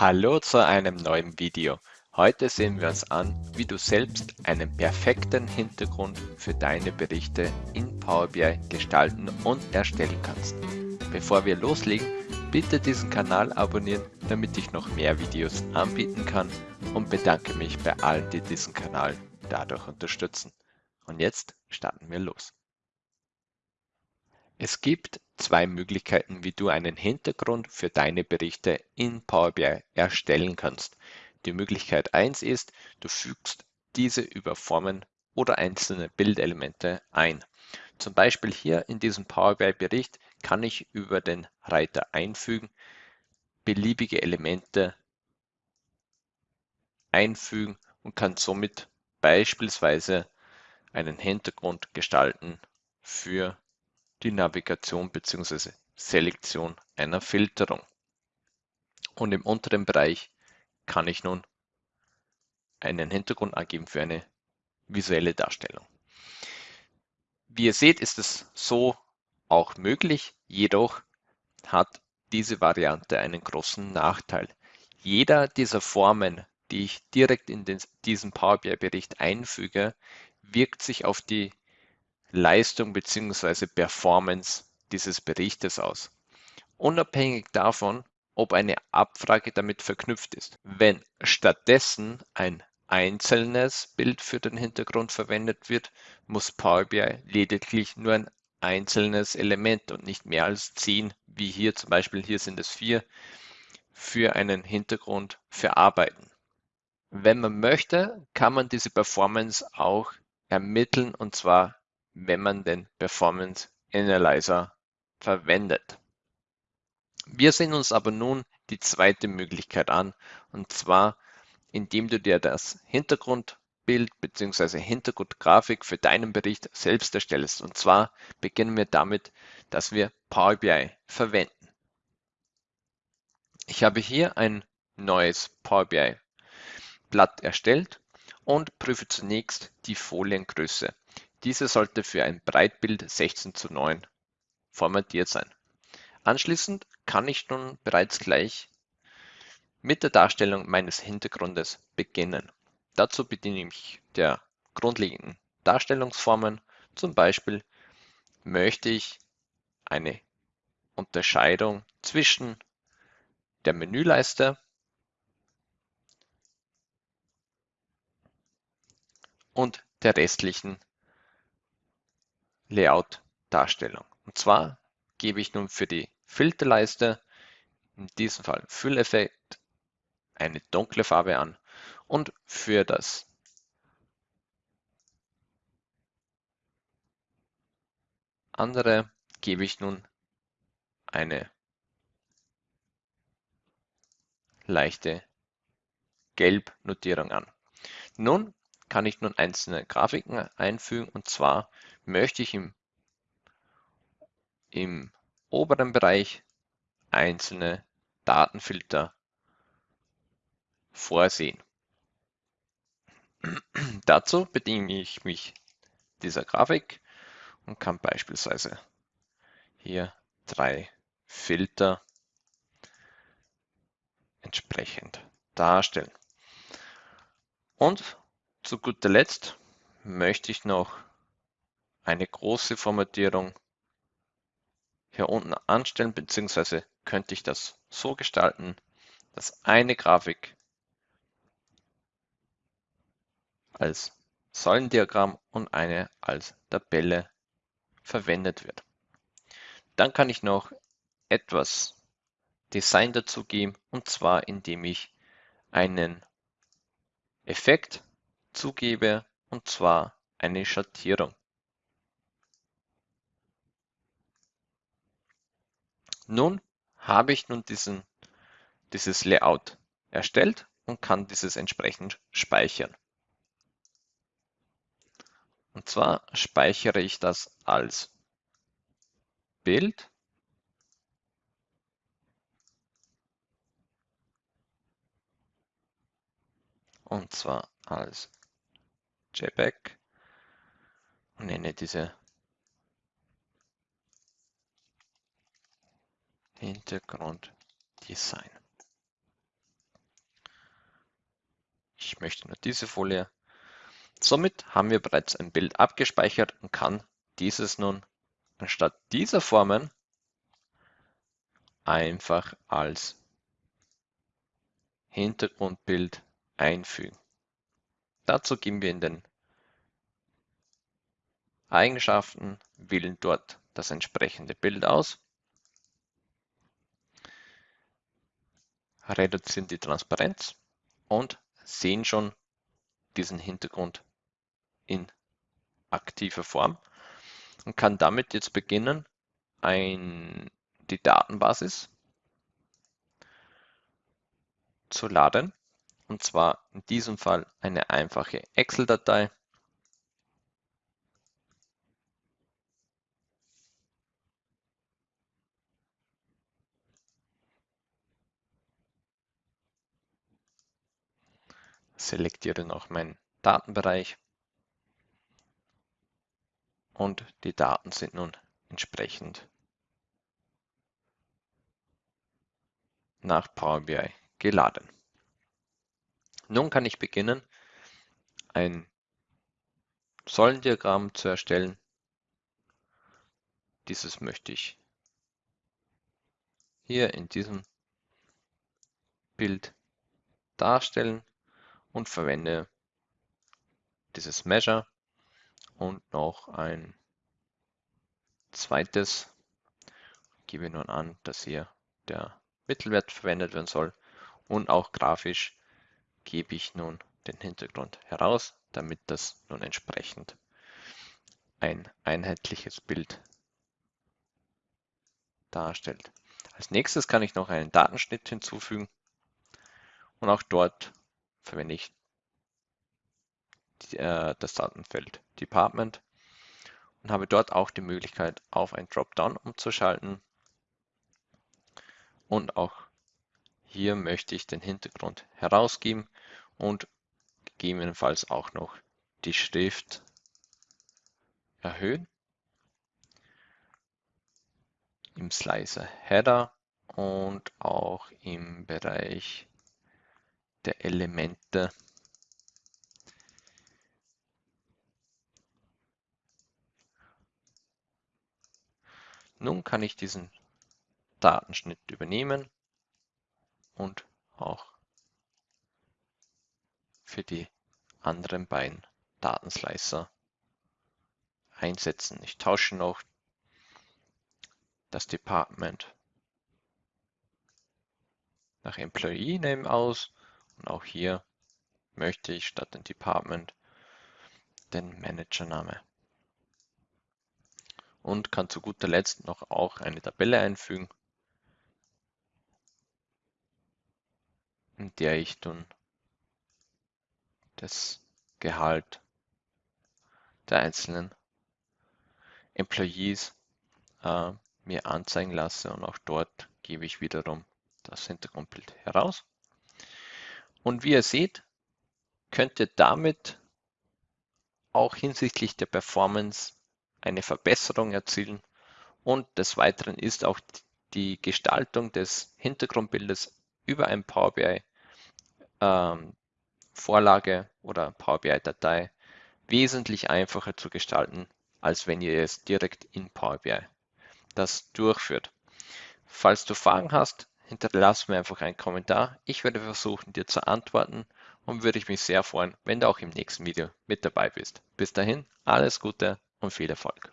Hallo zu einem neuen Video. Heute sehen wir uns an, wie du selbst einen perfekten Hintergrund für deine Berichte in Power BI gestalten und erstellen kannst. Bevor wir loslegen, bitte diesen Kanal abonnieren, damit ich noch mehr Videos anbieten kann und bedanke mich bei allen, die diesen Kanal dadurch unterstützen. Und jetzt starten wir los. Es gibt zwei Möglichkeiten, wie du einen Hintergrund für deine Berichte in Power BI erstellen kannst. Die Möglichkeit 1 ist, du fügst diese über Formen oder einzelne Bildelemente ein. Zum Beispiel hier in diesem Power BI Bericht kann ich über den Reiter einfügen beliebige Elemente einfügen und kann somit beispielsweise einen Hintergrund gestalten für die Navigation bzw. Selektion einer Filterung. Und im unteren Bereich kann ich nun einen Hintergrund angeben für eine visuelle Darstellung. Wie ihr seht, ist es so auch möglich, jedoch hat diese Variante einen großen Nachteil. Jeder dieser Formen, die ich direkt in den, diesen Power BI-Bericht einfüge, wirkt sich auf die Leistung bzw. Performance dieses Berichtes aus. Unabhängig davon, ob eine Abfrage damit verknüpft ist. Wenn stattdessen ein einzelnes Bild für den Hintergrund verwendet wird, muss Power BI lediglich nur ein einzelnes Element und nicht mehr als zehn, wie hier zum Beispiel, hier sind es vier, für einen Hintergrund verarbeiten. Wenn man möchte, kann man diese Performance auch ermitteln und zwar wenn man den Performance Analyzer verwendet. Wir sehen uns aber nun die zweite Möglichkeit an, und zwar indem du dir das Hintergrundbild bzw. Hintergrundgrafik für deinen Bericht selbst erstellst. Und zwar beginnen wir damit, dass wir Power BI verwenden. Ich habe hier ein neues Power BI Blatt erstellt und prüfe zunächst die Foliengröße. Diese sollte für ein Breitbild 16 zu 9 formatiert sein. Anschließend kann ich nun bereits gleich mit der Darstellung meines Hintergrundes beginnen. Dazu bediene ich mich der grundlegenden Darstellungsformen. Zum Beispiel möchte ich eine Unterscheidung zwischen der Menüleiste und der restlichen Layout-Darstellung. Und zwar gebe ich nun für die Filterleiste, in diesem Fall Fülleffekt, eine dunkle Farbe an und für das andere gebe ich nun eine leichte Gelb-Notierung an. Nun kann ich nun einzelne Grafiken einfügen und zwar möchte ich im, im oberen Bereich einzelne Datenfilter vorsehen. Dazu bediene ich mich dieser Grafik und kann beispielsweise hier drei Filter entsprechend darstellen. Und zu guter Letzt möchte ich noch eine große Formatierung hier unten anstellen, beziehungsweise könnte ich das so gestalten, dass eine Grafik als Säulendiagramm und eine als Tabelle verwendet wird. Dann kann ich noch etwas Design dazugeben und zwar indem ich einen Effekt zugebe und zwar eine Schattierung. Nun habe ich nun diesen, dieses Layout erstellt und kann dieses entsprechend speichern. Und zwar speichere ich das als Bild und zwar als JPEG und nenne diese Hintergrunddesign. ich möchte nur diese Folie. Somit haben wir bereits ein Bild abgespeichert und kann dieses nun anstatt dieser Formen einfach als Hintergrundbild einfügen. Dazu geben wir in den Eigenschaften, wählen dort das entsprechende Bild aus, reduzieren die Transparenz und sehen schon diesen Hintergrund in aktiver Form und kann damit jetzt beginnen, ein, die Datenbasis zu laden. Und zwar in diesem Fall eine einfache Excel-Datei. Selektiere noch meinen Datenbereich und die Daten sind nun entsprechend nach Power BI geladen. Nun kann ich beginnen, ein Säulendiagramm zu erstellen. Dieses möchte ich hier in diesem Bild darstellen und verwende dieses Measure und noch ein zweites. Gebe nun an, dass hier der Mittelwert verwendet werden soll und auch grafisch gebe ich nun den Hintergrund heraus, damit das nun entsprechend ein einheitliches Bild darstellt. Als nächstes kann ich noch einen Datenschnitt hinzufügen und auch dort verwende ich äh, das Datenfeld Department und habe dort auch die Möglichkeit, auf ein Dropdown umzuschalten. Und auch hier möchte ich den Hintergrund herausgeben und gegebenenfalls auch noch die Schrift erhöhen. Im Slicer Header und auch im Bereich der Elemente Nun kann ich diesen Datenschnitt übernehmen und auch für die anderen beiden Datenslicer einsetzen. Ich tausche noch das Department nach Employee Name aus und auch hier möchte ich statt dem Department den Managername und kann zu guter Letzt noch auch eine Tabelle einfügen, in der ich dann das Gehalt der einzelnen Employees äh, mir anzeigen lasse und auch dort gebe ich wiederum das Hintergrundbild heraus. Und wie ihr seht, könnt ihr damit auch hinsichtlich der Performance eine Verbesserung erzielen. Und des Weiteren ist auch die Gestaltung des Hintergrundbildes über ein Power BI ähm, Vorlage oder Power BI Datei wesentlich einfacher zu gestalten, als wenn ihr es direkt in Power BI das durchführt. Falls du Fragen hast, hinterlass mir einfach einen Kommentar. Ich werde versuchen, dir zu antworten und würde ich mich sehr freuen, wenn du auch im nächsten Video mit dabei bist. Bis dahin, alles Gute und viel Erfolg.